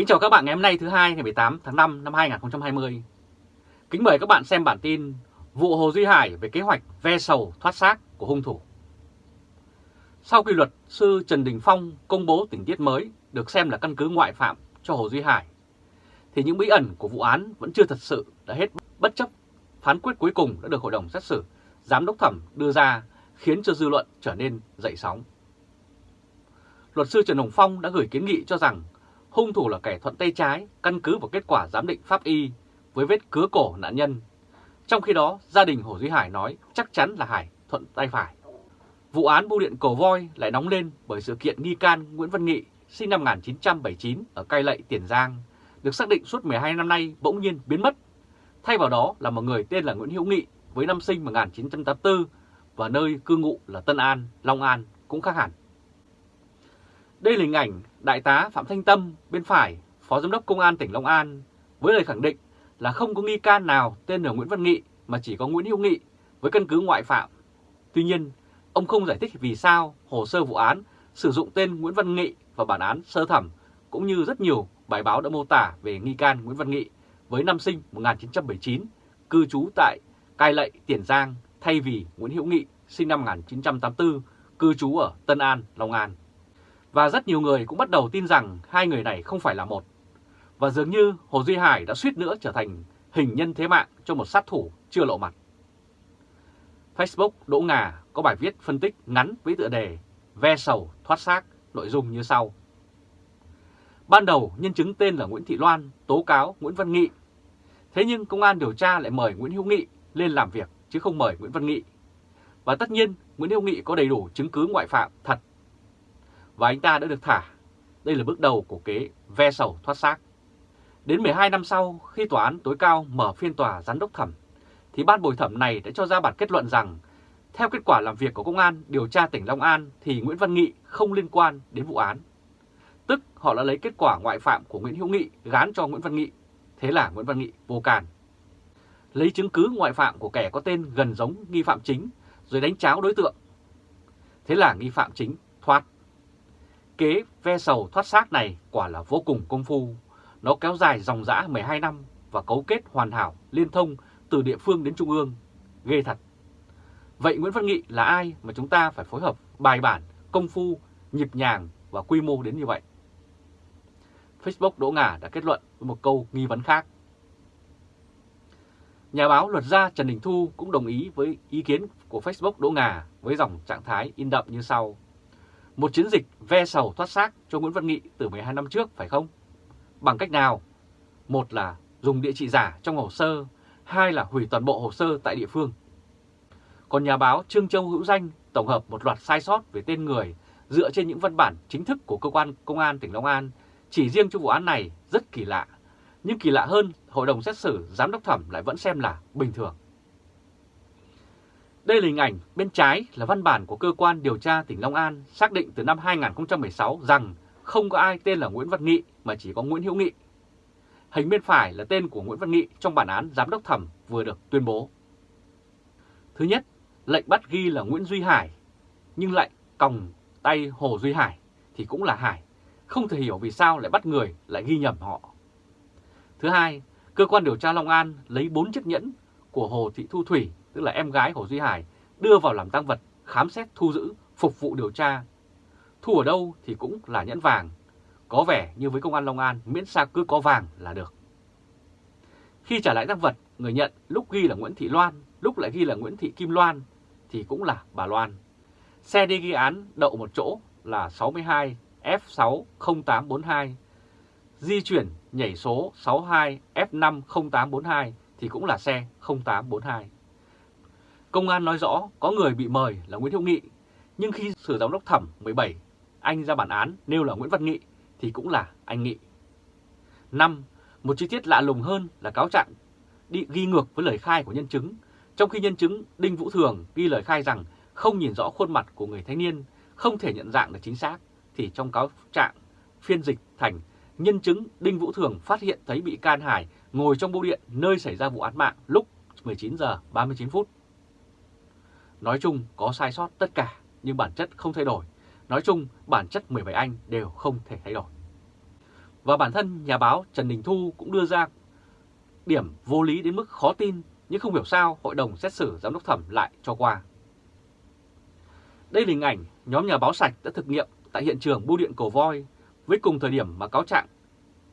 Kính chào các bạn ngày hôm nay thứ hai ngày 18 tháng 5 năm 2020. Kính mời các bạn xem bản tin vụ Hồ Duy Hải về kế hoạch ve sầu thoát xác của hung thủ. Sau khi luật sư Trần Đình Phong công bố tình tiết mới được xem là căn cứ ngoại phạm cho Hồ Duy Hải, thì những bí ẩn của vụ án vẫn chưa thật sự đã hết bất chấp phán quyết cuối cùng đã được Hội đồng xét xử Giám đốc thẩm đưa ra khiến cho dư luận trở nên dậy sóng. Luật sư Trần Hồng Phong đã gửi kiến nghị cho rằng hung thủ là kẻ thuận tay trái căn cứ vào kết quả giám định pháp y với vết cứa cổ nạn nhân. Trong khi đó, gia đình Hồ Duy Hải nói chắc chắn là Hải thuận tay phải. Vụ án bưu điện cổ voi lại nóng lên bởi sự kiện nghi can Nguyễn Văn Nghị sinh năm 1979 ở Cai Lậy, Tiền Giang, được xác định suốt 12 năm nay bỗng nhiên biến mất. Thay vào đó là một người tên là Nguyễn Hữu Nghị với năm sinh 1984 và nơi cư ngụ là Tân An, Long An cũng khác hẳn. Đây là hình ảnh Đại tá Phạm Thanh Tâm bên phải, Phó Giám đốc Công an tỉnh Long An, với lời khẳng định là không có nghi can nào tên là Nguyễn Văn Nghị mà chỉ có Nguyễn Hữu Nghị với căn cứ ngoại phạm. Tuy nhiên, ông không giải thích vì sao hồ sơ vụ án sử dụng tên Nguyễn Văn Nghị và bản án sơ thẩm cũng như rất nhiều bài báo đã mô tả về nghi can Nguyễn Văn Nghị với năm sinh 1979, cư trú tại Cai Lậy, Tiền Giang thay vì Nguyễn Hữu Nghị sinh năm 1984, cư trú ở Tân An, Long An. Và rất nhiều người cũng bắt đầu tin rằng hai người này không phải là một. Và dường như Hồ Duy Hải đã suýt nữa trở thành hình nhân thế mạng cho một sát thủ chưa lộ mặt. Facebook Đỗ Ngà có bài viết phân tích ngắn với tựa đề Ve sầu thoát xác, nội dung như sau. Ban đầu nhân chứng tên là Nguyễn Thị Loan tố cáo Nguyễn Văn Nghị. Thế nhưng công an điều tra lại mời Nguyễn Hữu Nghị lên làm việc chứ không mời Nguyễn Văn Nghị. Và tất nhiên Nguyễn Hữu Nghị có đầy đủ chứng cứ ngoại phạm thật và anh ta đã được thả. Đây là bước đầu của kế ve sầu thoát xác. Đến 12 năm sau, khi tòa án tối cao mở phiên tòa giám đốc thẩm, thì ban bồi thẩm này đã cho ra bản kết luận rằng, theo kết quả làm việc của Công an điều tra tỉnh Long An thì Nguyễn Văn Nghị không liên quan đến vụ án. Tức họ đã lấy kết quả ngoại phạm của Nguyễn Hữu Nghị gán cho Nguyễn Văn Nghị, thế là Nguyễn Văn Nghị vô can. Lấy chứng cứ ngoại phạm của kẻ có tên gần giống nghi phạm chính rồi đánh cháo đối tượng. Thế là nghi phạm chính thoát kế ve sầu thoát xác này quả là vô cùng công phu. Nó kéo dài dòng dã 12 năm và cấu kết hoàn hảo, liên thông từ địa phương đến trung ương. Ghê thật. Vậy Nguyễn Văn Nghị là ai mà chúng ta phải phối hợp bài bản, công phu, nhịp nhàng và quy mô đến như vậy? Facebook Đỗ Ngà đã kết luận với một câu nghi vấn khác. Nhà báo luật gia Trần Đình Thu cũng đồng ý với ý kiến của Facebook Đỗ Ngà với dòng trạng thái in đậm như sau. Một chiến dịch ve sầu thoát xác cho Nguyễn Văn Nghị từ 12 năm trước phải không? Bằng cách nào? Một là dùng địa chỉ giả trong hồ sơ, hai là hủy toàn bộ hồ sơ tại địa phương. Còn nhà báo Trương Châu Hữu Danh tổng hợp một loạt sai sót về tên người dựa trên những văn bản chính thức của cơ quan công an tỉnh Long An chỉ riêng cho vụ án này rất kỳ lạ. Nhưng kỳ lạ hơn, hội đồng xét xử giám đốc thẩm lại vẫn xem là bình thường. Đây là hình ảnh bên trái là văn bản của cơ quan điều tra tỉnh Long An xác định từ năm 2016 rằng không có ai tên là Nguyễn Văn Nghị mà chỉ có Nguyễn Hữu Nghị. Hình bên phải là tên của Nguyễn Văn Nghị trong bản án giám đốc thẩm vừa được tuyên bố. Thứ nhất, lệnh bắt ghi là Nguyễn Duy Hải, nhưng lại còng tay Hồ Duy Hải thì cũng là Hải. Không thể hiểu vì sao lại bắt người lại ghi nhầm họ. Thứ hai, cơ quan điều tra Long An lấy 4 chiếc nhẫn của Hồ Thị Thu Thủy tức là em gái Hồ Duy Hải, đưa vào làm tăng vật, khám xét thu giữ, phục vụ điều tra. Thu ở đâu thì cũng là nhẫn vàng, có vẻ như với công an Long An miễn sao cứ có vàng là được. Khi trả lại tăng vật, người nhận lúc ghi là Nguyễn Thị Loan, lúc lại ghi là Nguyễn Thị Kim Loan thì cũng là bà Loan. Xe đi ghi án đậu một chỗ là 62 F60842, di chuyển nhảy số 62 F50842 thì cũng là xe 0842. Công an nói rõ có người bị mời là Nguyễn Hữu Nghị, nhưng khi xử giám đốc thẩm 17, anh ra bản án nêu là Nguyễn Văn Nghị thì cũng là anh Nghị. 5. Một chi tiết lạ lùng hơn là cáo trạng đi ghi ngược với lời khai của nhân chứng, trong khi nhân chứng Đinh Vũ Thường ghi lời khai rằng không nhìn rõ khuôn mặt của người thanh niên, không thể nhận dạng được chính xác, thì trong cáo trạng phiên dịch thành nhân chứng Đinh Vũ Thường phát hiện thấy bị can Hải ngồi trong bưu điện nơi xảy ra vụ án mạng lúc 19 giờ 39 phút. Nói chung có sai sót tất cả nhưng bản chất không thay đổi. Nói chung bản chất 17 anh đều không thể thay đổi. Và bản thân nhà báo Trần Đình Thu cũng đưa ra điểm vô lý đến mức khó tin, nhưng không hiểu sao hội đồng xét xử giám đốc thẩm lại cho qua. Đây là hình ảnh nhóm nhà báo sạch đã thực nghiệm tại hiện trường bưu điện cổ Voi với cùng thời điểm mà cáo trạng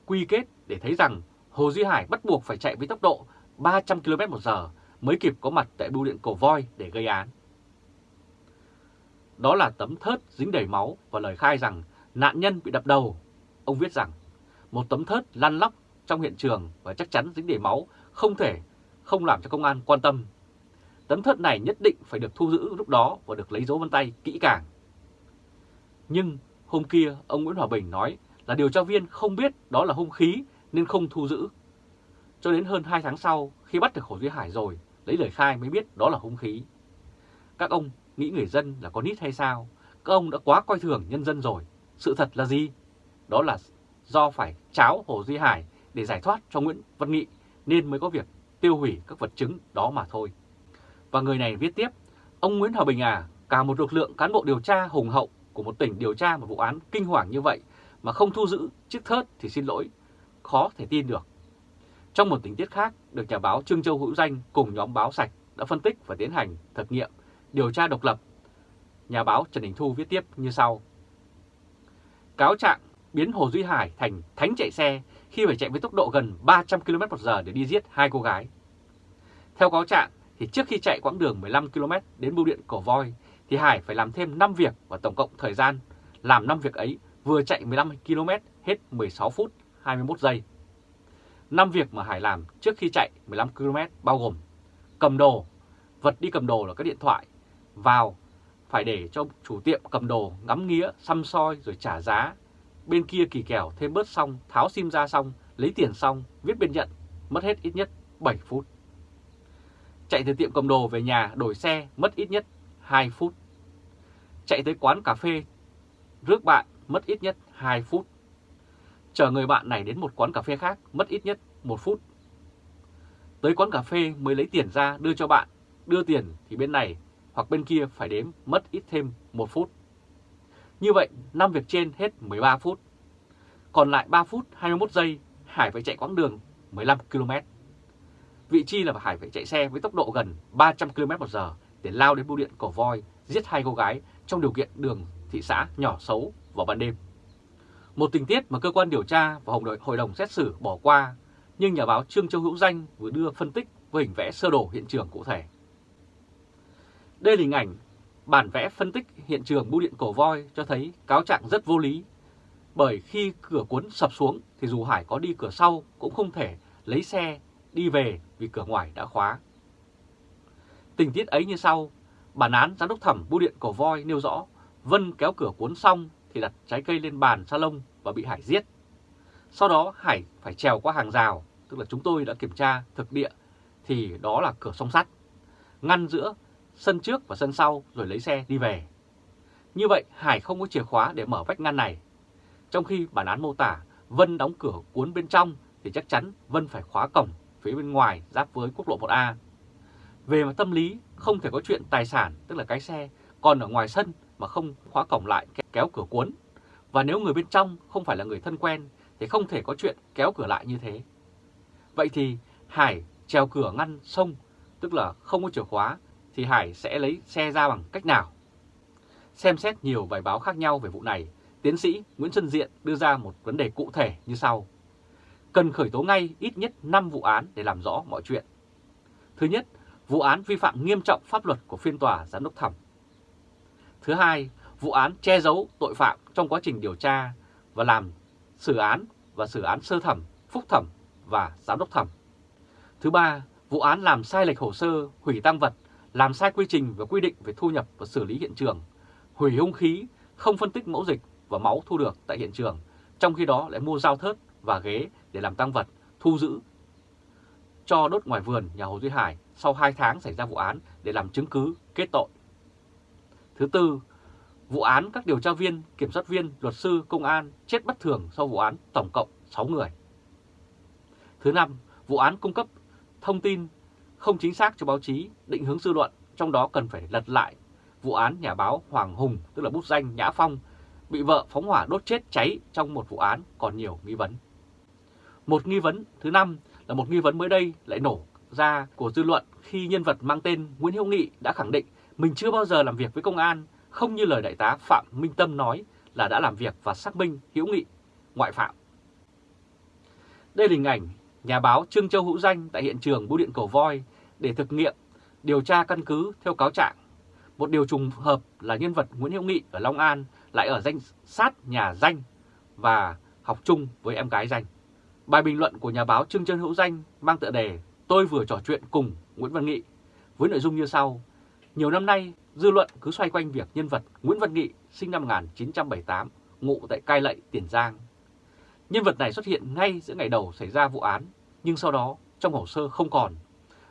quy kết để thấy rằng Hồ Duy Hải bắt buộc phải chạy với tốc độ 300 km một giờ mới kịp có mặt tại bưu điện cổ Voi để gây án. Đó là tấm thớt dính đầy máu và lời khai rằng nạn nhân bị đập đầu. Ông viết rằng, một tấm thớt lăn lóc trong hiện trường và chắc chắn dính đầy máu không thể, không làm cho công an quan tâm. Tấm thớt này nhất định phải được thu giữ lúc đó và được lấy dấu vân tay kỹ càng. Nhưng hôm kia, ông Nguyễn Hòa Bình nói là điều tra viên không biết đó là hung khí nên không thu giữ. Cho đến hơn 2 tháng sau, khi bắt được Hồ Duy Hải rồi, lấy lời khai mới biết đó là hung khí. Các ông nghĩ người dân là con nít hay sao? Các ông đã quá coi thường nhân dân rồi. Sự thật là gì? Đó là do phải cháo Hồ Duy Hải để giải thoát cho Nguyễn Văn Nghị nên mới có việc tiêu hủy các vật chứng đó mà thôi. Và người này viết tiếp, ông Nguyễn Hòa Bình à, cả một lực lượng cán bộ điều tra hùng hậu của một tỉnh điều tra một vụ án kinh hoàng như vậy mà không thu giữ chiếc thớt thì xin lỗi, khó thể tin được. Trong một tình tiết khác, được nhà báo Trương Châu Hữu Danh cùng nhóm báo sạch đã phân tích và tiến hành thực nghiệm, điều tra độc lập. Nhà báo Trần Đình Thu viết tiếp như sau. Cáo trạng biến Hồ Duy Hải thành thánh chạy xe khi phải chạy với tốc độ gần 300 km h để đi giết hai cô gái. Theo cáo trạng, thì trước khi chạy quãng đường 15 km đến bưu điện Cổ Voi, thì Hải phải làm thêm 5 việc và tổng cộng thời gian làm 5 việc ấy vừa chạy 15 km hết 16 phút 21 giây. 5 việc mà Hải làm trước khi chạy 15 km bao gồm cầm đồ, vật đi cầm đồ là các điện thoại, vào phải để cho chủ tiệm cầm đồ ngắm nghĩa xăm soi rồi trả giá. Bên kia kỳ kèo thêm bớt xong, tháo sim ra xong, lấy tiền xong, viết biên nhận, mất hết ít nhất 7 phút. Chạy từ tiệm cầm đồ về nhà đổi xe mất ít nhất 2 phút. Chạy tới quán cà phê rước bạn mất ít nhất 2 phút. Chờ người bạn này đến một quán cà phê khác mất ít nhất 1 phút. Tới quán cà phê mới lấy tiền ra đưa cho bạn, đưa tiền thì bên này hoặc bên kia phải đếm mất ít thêm 1 phút. Như vậy, 5 việc trên hết 13 phút. Còn lại 3 phút 21 giây, Hải phải chạy quãng đường 15 km. Vị trí là Hải phải chạy xe với tốc độ gần 300 km một giờ để lao đến bưu điện cổ voi giết hai cô gái trong điều kiện đường thị xã nhỏ xấu vào ban đêm. Một tình tiết mà cơ quan điều tra và hội đồng xét xử bỏ qua, nhưng nhà báo Trương Châu Hữu Danh vừa đưa phân tích với hình vẽ sơ đồ hiện trường cụ thể. Đây là hình ảnh bản vẽ phân tích hiện trường bưu điện cổ voi cho thấy cáo trạng rất vô lý. Bởi khi cửa cuốn sập xuống thì dù Hải có đi cửa sau cũng không thể lấy xe đi về vì cửa ngoài đã khóa. Tình tiết ấy như sau, bản án giám đốc thẩm bưu điện cổ voi nêu rõ Vân kéo cửa cuốn xong thì đặt trái cây lên bàn salon và bị Hải giết. Sau đó Hải phải trèo qua hàng rào, tức là chúng tôi đã kiểm tra thực địa thì đó là cửa song sắt, ngăn giữa sân trước và sân sau rồi lấy xe đi về. Như vậy Hải không có chìa khóa để mở vách ngăn này. Trong khi bản án mô tả Vân đóng cửa cuốn bên trong thì chắc chắn Vân phải khóa cổng phía bên ngoài giáp với quốc lộ 1A. Về mặt tâm lý, không thể có chuyện tài sản, tức là cái xe, còn ở ngoài sân mà không khóa cổng lại kéo cửa cuốn. Và nếu người bên trong không phải là người thân quen thì không thể có chuyện kéo cửa lại như thế. Vậy thì Hải trèo cửa ngăn sông, tức là không có chìa khóa, thì Hải sẽ lấy xe ra bằng cách nào? Xem xét nhiều bài báo khác nhau về vụ này, tiến sĩ Nguyễn Xuân Diện đưa ra một vấn đề cụ thể như sau. Cần khởi tố ngay ít nhất 5 vụ án để làm rõ mọi chuyện. Thứ nhất, vụ án vi phạm nghiêm trọng pháp luật của phiên tòa giám đốc thẩm. Thứ hai, vụ án che giấu tội phạm trong quá trình điều tra và làm xử án và xử án sơ thẩm, phúc thẩm và giám đốc thẩm. Thứ ba, vụ án làm sai lệch hồ sơ, hủy tăng vật, làm sai quy trình và quy định về thu nhập và xử lý hiện trường, hủy hung khí, không phân tích mẫu dịch và máu thu được tại hiện trường, trong khi đó lại mua dao thớt và ghế để làm tăng vật, thu giữ cho đốt ngoài vườn nhà Hồ Duy Hải sau 2 tháng xảy ra vụ án để làm chứng cứ kết tội. Thứ tư, vụ án các điều tra viên, kiểm soát viên, luật sư, công an chết bất thường sau vụ án tổng cộng 6 người. Thứ năm, vụ án cung cấp thông tin không chính xác cho báo chí, định hướng dư luận, trong đó cần phải lật lại vụ án nhà báo Hoàng Hùng, tức là bút danh Nhã Phong, bị vợ phóng hỏa đốt chết cháy trong một vụ án còn nhiều nghi vấn. Một nghi vấn thứ năm là một nghi vấn mới đây lại nổ ra của dư luận khi nhân vật mang tên Nguyễn Hữu Nghị đã khẳng định mình chưa bao giờ làm việc với công an, không như lời đại tá Phạm Minh Tâm nói là đã làm việc và xác minh Hữu Nghị ngoại phạm. Đây là hình ảnh nhà báo Trương Châu Hữu Danh tại hiện trường bưu điện cầu voi để thực nghiệm điều tra căn cứ theo cáo trạng. Một điều trùng hợp là nhân vật Nguyễn Hữu Nghị ở Long An lại ở danh sát nhà Danh và học chung với em gái Danh. Bài bình luận của nhà báo Trương Trân Hữu Danh mang tựa đề Tôi vừa trò chuyện cùng Nguyễn Văn Nghị với nội dung như sau. Nhiều năm nay, dư luận cứ xoay quanh việc nhân vật Nguyễn Văn Nghị sinh năm 1978, ngụ tại Cai Lậy, Tiền Giang. Nhân vật này xuất hiện ngay giữa ngày đầu xảy ra vụ án, nhưng sau đó trong hồ sơ không còn.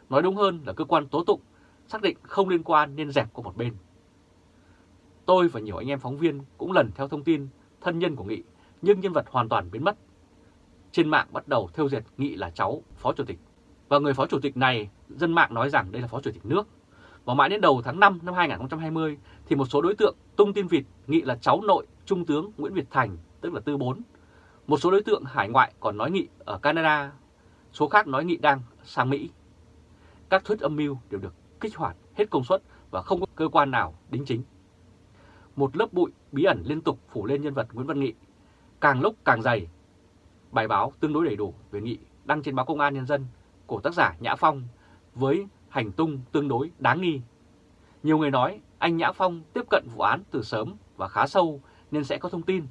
Nói đúng hơn là cơ quan tố tụng xác định không liên quan nên dẹp qua một bên. Tôi và nhiều anh em phóng viên cũng lần theo thông tin thân nhân của Nghị, nhưng nhân vật hoàn toàn biến mất. Trên mạng bắt đầu theo dệt Nghị là cháu Phó Chủ tịch. Và người Phó Chủ tịch này, dân mạng nói rằng đây là Phó Chủ tịch nước. Và mãi đến đầu tháng 5 năm 2020 thì một số đối tượng tung tin vịt Nghị là cháu nội Trung tướng Nguyễn Việt Thành, tức là Tư Bốn. Một số đối tượng hải ngoại còn nói Nghị ở Canada, số khác nói Nghị đang sang Mỹ. Các thuyết âm mưu đều được kích hoạt hết công suất và không có cơ quan nào đính chính một lớp bụi bí ẩn liên tục phủ lên nhân vật Nguyễn Văn Nghị, càng lúc càng dày. Bài báo tương đối đầy đủ về Nghị đăng trên báo Công an Nhân dân của tác giả Nhã Phong với hành tung tương đối đáng nghi. Nhiều người nói anh Nhã Phong tiếp cận vụ án từ sớm và khá sâu nên sẽ có thông tin.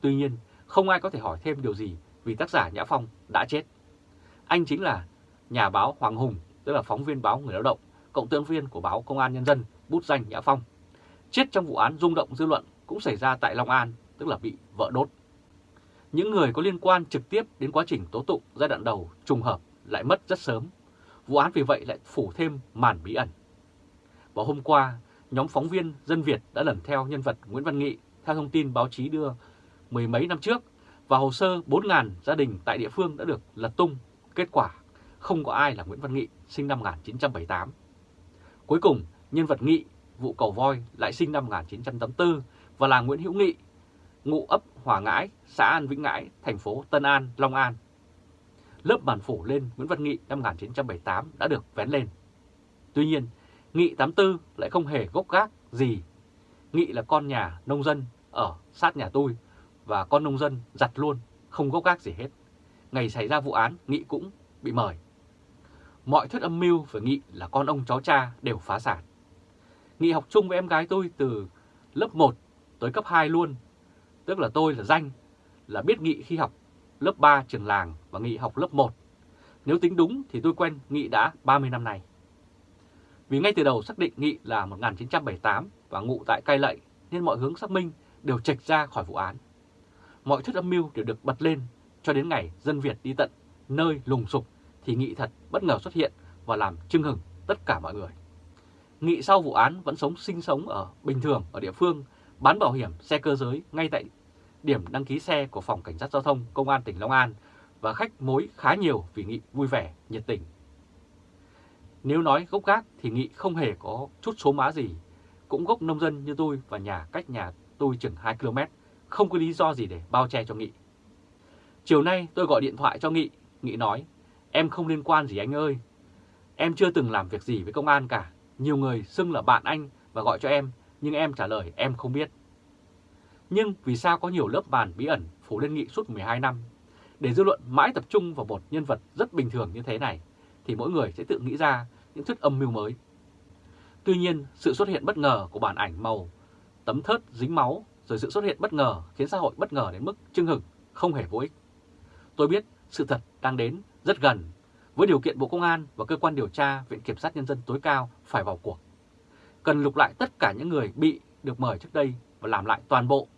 Tuy nhiên, không ai có thể hỏi thêm điều gì vì tác giả Nhã Phong đã chết. Anh chính là nhà báo Hoàng Hùng, tức là phóng viên báo Người Lao động, cộng tương viên của báo Công an Nhân dân, bút danh Nhã Phong chết trong vụ án rung động dư luận cũng xảy ra tại Long An, tức là bị vợ đốt. Những người có liên quan trực tiếp đến quá trình tố tụng giai đoạn đầu trùng hợp lại mất rất sớm. Vụ án vì vậy lại phủ thêm màn bí ẩn. Vào hôm qua, nhóm phóng viên Dân Việt đã lần theo nhân vật Nguyễn Văn Nghị theo thông tin báo chí đưa mười mấy năm trước và hồ sơ 4.000 gia đình tại địa phương đã được lật tung. Kết quả, không có ai là Nguyễn Văn Nghị sinh năm 1978. Cuối cùng, nhân vật Nghị vụ cầu voi lại sinh năm 1984 và là Nguyễn Hữu Nghị, ngụ ấp Hòa Ngãi, xã An Vĩnh Ngãi, thành phố Tân An, Long An. Lớp bàn phủ lên Nguyễn Văn Nghị năm 1978 đã được vén lên. Tuy nhiên, Nghị 84 lại không hề gốc gác gì. Nghị là con nhà nông dân ở sát nhà tôi và con nông dân giặt luôn, không gốc gác gì hết. Ngày xảy ra vụ án, Nghị cũng bị mời. Mọi thuyết âm mưu về Nghị là con ông cháu cha đều phá sản. Nghị học chung với em gái tôi từ lớp 1 tới cấp 2 luôn. Tức là tôi là danh, là biết Nghị khi học lớp 3 trường làng và Nghị học lớp 1. Nếu tính đúng thì tôi quen Nghị đã 30 năm nay. Vì ngay từ đầu xác định Nghị là 1978 và ngụ tại Cai Lậy nên mọi hướng xác minh đều trạch ra khỏi vụ án. Mọi thuyết âm mưu đều được bật lên cho đến ngày dân Việt đi tận nơi lùng sục thì Nghị thật bất ngờ xuất hiện và làm chưng hừng tất cả mọi người. Nghị sau vụ án vẫn sống sinh sống ở bình thường ở địa phương, bán bảo hiểm xe cơ giới ngay tại điểm đăng ký xe của Phòng Cảnh sát Giao thông Công an tỉnh Long An và khách mối khá nhiều vì Nghị vui vẻ, nhiệt tình. Nếu nói gốc gác thì Nghị không hề có chút số má gì, cũng gốc nông dân như tôi và nhà cách nhà tôi chừng 2 km, không có lý do gì để bao che cho Nghị. Chiều nay tôi gọi điện thoại cho Nghị, Nghị nói, em không liên quan gì anh ơi, em chưa từng làm việc gì với công an cả, nhiều người xưng là bạn anh và gọi cho em, nhưng em trả lời em không biết. Nhưng vì sao có nhiều lớp bàn bí ẩn phủ lên nghị suốt 12 năm? Để dư luận mãi tập trung vào một nhân vật rất bình thường như thế này, thì mỗi người sẽ tự nghĩ ra những thuyết âm mưu mới. Tuy nhiên, sự xuất hiện bất ngờ của bản ảnh màu, tấm thớt dính máu, rồi sự xuất hiện bất ngờ khiến xã hội bất ngờ đến mức chưng hừng, không hề vô ích. Tôi biết sự thật đang đến rất gần với điều kiện Bộ Công an và cơ quan điều tra Viện Kiểm sát Nhân dân tối cao phải vào cuộc. Cần lục lại tất cả những người bị được mời trước đây và làm lại toàn bộ.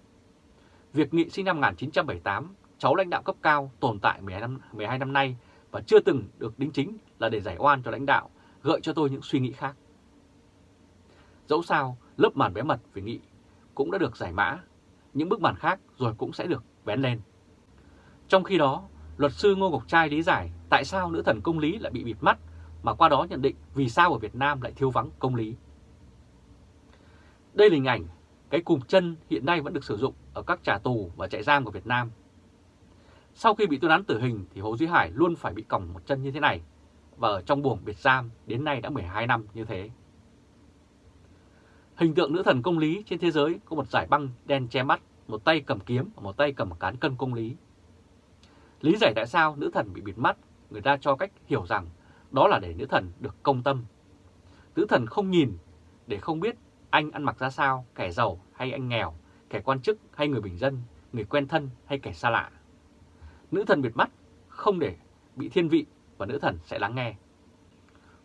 Việc nghị sinh năm 1978, cháu lãnh đạo cấp cao tồn tại 12 năm, 12 năm nay và chưa từng được đính chính là để giải oan cho lãnh đạo, gợi cho tôi những suy nghĩ khác. Dẫu sao, lớp màn bé mật về nghị cũng đã được giải mã, những bức màn khác rồi cũng sẽ được vén lên. Trong khi đó, luật sư Ngô Ngọc Trai lý giải tại sao nữ thần công lý lại bị bịt mắt, mà qua đó nhận định vì sao ở Việt Nam lại thiếu vắng công lý. Đây là hình ảnh cái cùm chân hiện nay vẫn được sử dụng ở các trà tù và trại giam của Việt Nam. Sau khi bị tuyên án tử hình thì Hồ Duy Hải luôn phải bị còng một chân như thế này và ở trong buồng biệt giam đến nay đã 12 năm như thế. Hình tượng nữ thần công lý trên thế giới có một giải băng đen che mắt, một tay cầm kiếm và một tay cầm cán cân công lý. Lý giải tại sao nữ thần bị bịt mắt, người ta cho cách hiểu rằng đó là để nữ thần được công tâm. Nữ thần không nhìn để không biết anh ăn mặc ra sao, kẻ giàu hay anh nghèo, kẻ quan chức hay người bình dân, người quen thân hay kẻ xa lạ. Nữ thần bịt mắt không để bị thiên vị và nữ thần sẽ lắng nghe.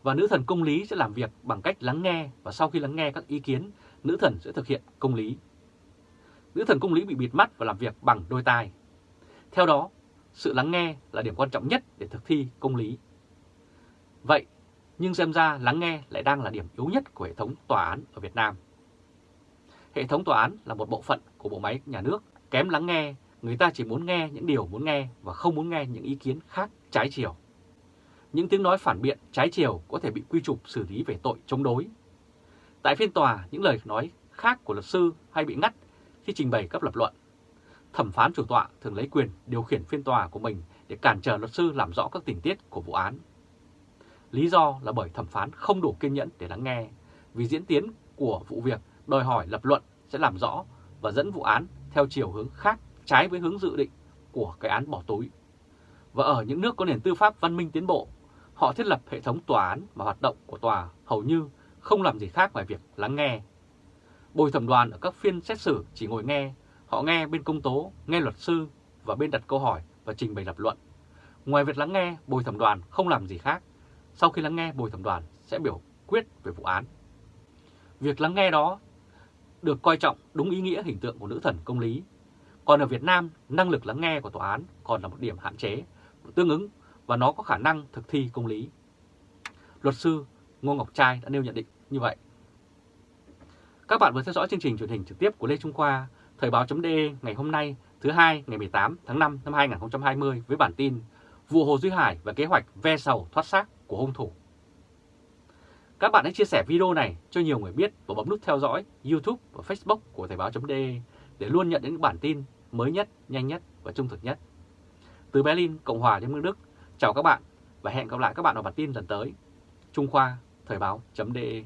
Và nữ thần công lý sẽ làm việc bằng cách lắng nghe và sau khi lắng nghe các ý kiến, nữ thần sẽ thực hiện công lý. Nữ thần công lý bị bịt mắt và làm việc bằng đôi tai. Theo đó, sự lắng nghe là điểm quan trọng nhất để thực thi công lý. Vậy, nhưng xem ra lắng nghe lại đang là điểm yếu nhất của hệ thống tòa án ở Việt Nam. Hệ thống tòa án là một bộ phận của bộ máy nhà nước, kém lắng nghe, người ta chỉ muốn nghe những điều muốn nghe và không muốn nghe những ý kiến khác trái chiều. Những tiếng nói phản biện trái chiều có thể bị quy chụp xử lý về tội chống đối. Tại phiên tòa, những lời nói khác của luật sư hay bị ngắt khi trình bày các lập luận. Thẩm phán chủ tọa thường lấy quyền điều khiển phiên tòa của mình để cản trở luật sư làm rõ các tình tiết của vụ án. Lý do là bởi thẩm phán không đủ kiên nhẫn để lắng nghe, vì diễn tiến của vụ việc đòi hỏi lập luận sẽ làm rõ và dẫn vụ án theo chiều hướng khác trái với hướng dự định của cái án bỏ túi. Và ở những nước có nền tư pháp văn minh tiến bộ, họ thiết lập hệ thống tòa án và hoạt động của tòa hầu như không làm gì khác ngoài việc lắng nghe. Bồi thẩm đoàn ở các phiên xét xử chỉ ngồi nghe, họ nghe bên công tố, nghe luật sư và bên đặt câu hỏi và trình bày lập luận. Ngoài việc lắng nghe, bồi thẩm đoàn không làm gì khác. Sau khi lắng nghe, bồi thẩm đoàn sẽ biểu quyết về vụ án. Việc lắng nghe đó được coi trọng đúng ý nghĩa hình tượng của nữ thần công lý. Còn ở Việt Nam, năng lực lắng nghe của tòa án còn là một điểm hạn chế, tương ứng và nó có khả năng thực thi công lý. Luật sư Ngô Ngọc Trai đã nêu nhận định như vậy. Các bạn vừa theo dõi chương trình truyền hình trực tiếp của Lê Trung Khoa, Thời báo.de ngày hôm nay thứ hai ngày 18 tháng 5 năm 2020 với bản tin Vụ Hồ Duy Hải và kế hoạch ve sầu thoát xác của hung thủ. Các bạn hãy chia sẻ video này cho nhiều người biết và bấm nút theo dõi YouTube và Facebook của Thời báo.de để luôn nhận những bản tin mới nhất, nhanh nhất và trung thực nhất. Từ Berlin, Cộng hòa Liên bang Đức, chào các bạn và hẹn gặp lại các bạn ở bản tin lần tới. Trung Khoa, Thời báo.de